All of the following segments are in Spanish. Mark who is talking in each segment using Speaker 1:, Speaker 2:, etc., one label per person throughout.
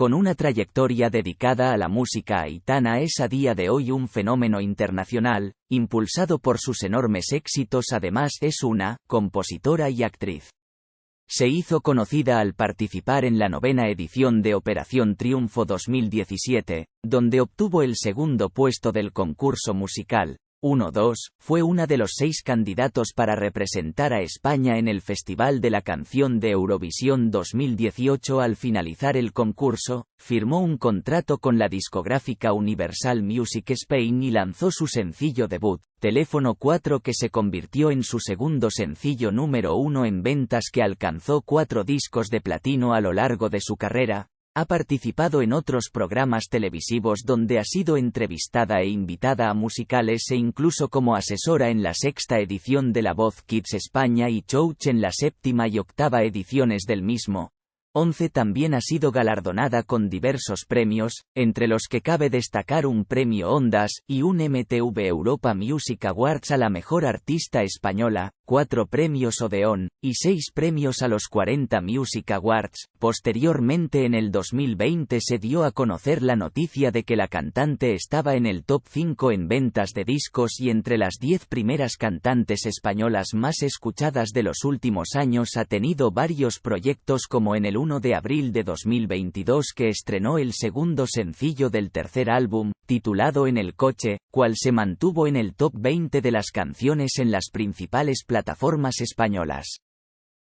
Speaker 1: Con una trayectoria dedicada a la música Aitana es a día de hoy un fenómeno internacional, impulsado por sus enormes éxitos además es una compositora y actriz. Se hizo conocida al participar en la novena edición de Operación Triunfo 2017, donde obtuvo el segundo puesto del concurso musical, 1-2, fue una de los seis candidatos para representar a España en el Festival de la Canción de Eurovisión 2018 al finalizar el concurso, firmó un contrato con la discográfica Universal Music Spain y lanzó su sencillo debut, Teléfono 4 que se convirtió en su segundo sencillo número uno en ventas que alcanzó cuatro discos de platino a lo largo de su carrera, ha participado en otros programas televisivos donde ha sido entrevistada e invitada a musicales e incluso como asesora en la sexta edición de La Voz Kids España y Chouch en la séptima y octava ediciones del mismo, 11 también ha sido galardonada con diversos premios, entre los que cabe destacar un premio Ondas y un MTV Europa Music Awards a la mejor artista española, cuatro premios Odeón, y seis premios a los 40 Music Awards. Posteriormente en el 2020 se dio a conocer la noticia de que la cantante estaba en el top 5 en ventas de discos y entre las 10 primeras cantantes españolas más escuchadas de los últimos años ha tenido varios proyectos como en el 1 de abril de 2022 que estrenó el segundo sencillo del tercer álbum, titulado En el coche, cual se mantuvo en el top 20 de las canciones en las principales plataformas españolas.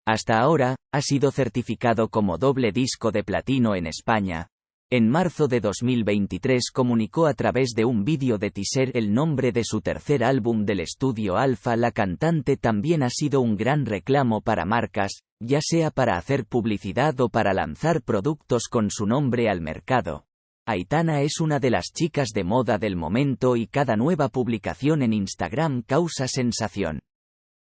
Speaker 1: Hasta ahora, ha sido certificado como doble disco de platino en España, en marzo de 2023 comunicó a través de un vídeo de teaser el nombre de su tercer álbum del estudio Alpha. La cantante también ha sido un gran reclamo para marcas, ya sea para hacer publicidad o para lanzar productos con su nombre al mercado. Aitana es una de las chicas de moda del momento y cada nueva publicación en Instagram causa sensación.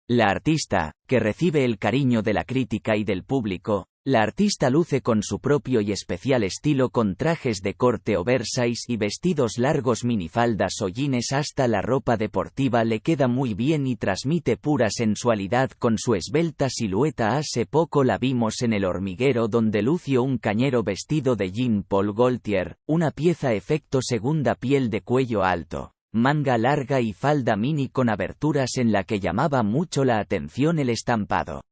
Speaker 1: La artista, que recibe el cariño de la crítica y del público, la artista luce con su propio y especial estilo con trajes de corte oversize y vestidos largos minifaldas o jeans hasta la ropa deportiva le queda muy bien y transmite pura sensualidad con su esbelta silueta. Hace poco la vimos en el hormiguero donde lució un cañero vestido de Jean Paul Gaultier, una pieza efecto segunda piel de cuello alto manga larga y falda mini con aberturas en la que llamaba mucho la atención el estampado.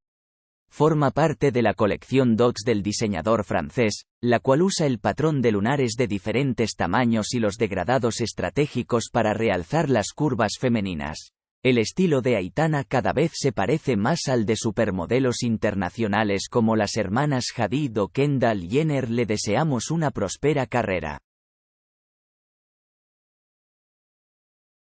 Speaker 1: Forma parte de la colección Dogs del diseñador francés, la cual usa el patrón de lunares de diferentes tamaños y los degradados estratégicos para realzar las curvas femeninas. El estilo de Aitana cada vez se parece más al de supermodelos internacionales como las hermanas Hadid o Kendall Jenner le deseamos una próspera carrera.